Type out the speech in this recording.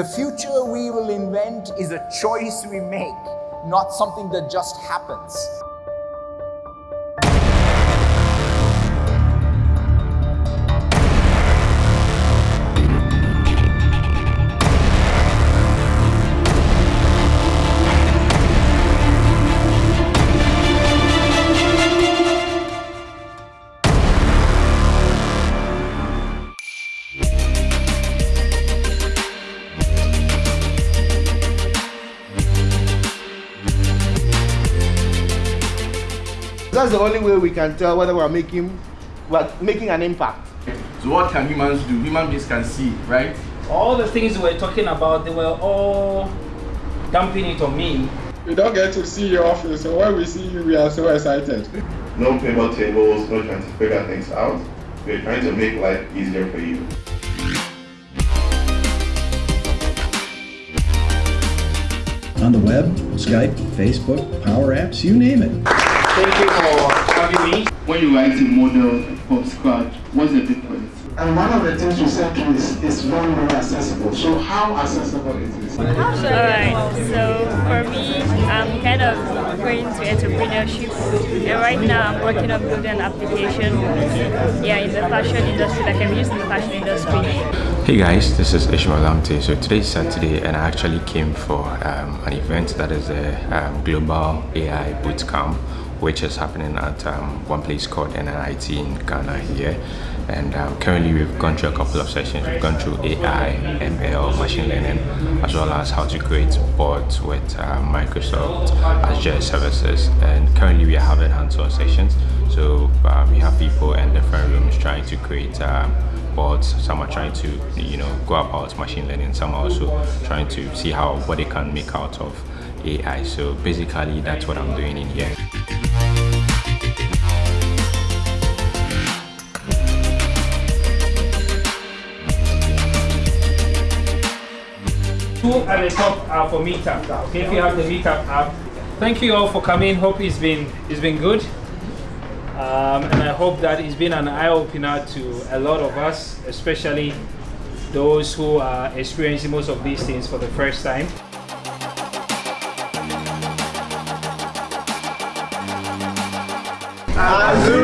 The future we will invent is a choice we make, not something that just happens. That's the only way we can tell whether we're making we're making an impact. So what can humans do? Human beings can see, right? All the things we're talking about, they were all dumping it on me. We don't get to see your office, so when we see you, we are so excited. No paper tables, no trying to figure things out. We're trying to make life easier for you. On the web, Skype, Facebook, Power Apps, you name it. Thank you for having me. When you write a model from scratch, what's the difference? And one of the things you said to is, is very, very accessible. So how accessible is this? Alright, so for me, I'm kind of going to entrepreneurship and right now I'm working on building an application yeah, in the fashion industry, like I'm used in the fashion industry. Hey guys, this is Ishmael Lamte. So today is Saturday and I actually came for um, an event that is a um, Global AI Bootcamp which is happening at um, one place called NNIT in Ghana here. And um, currently we've gone through a couple of sessions. We've gone through AI, ML, machine learning, as well as how to create bots with uh, Microsoft Azure services. And currently we are having hands-on sessions. So uh, we have people in different rooms trying to create um, bots. Some are trying to, you know, go about machine learning. Some are also trying to see how what they can make out of AI. So basically that's what I'm doing in here. two at the top are for meetup. Okay, if you have the meetup app. Thank you all for coming. Hope it's been it's been good. Um, and I hope that it's been an eye-opener to a lot of us, especially those who are experiencing most of these things for the first time. Azul!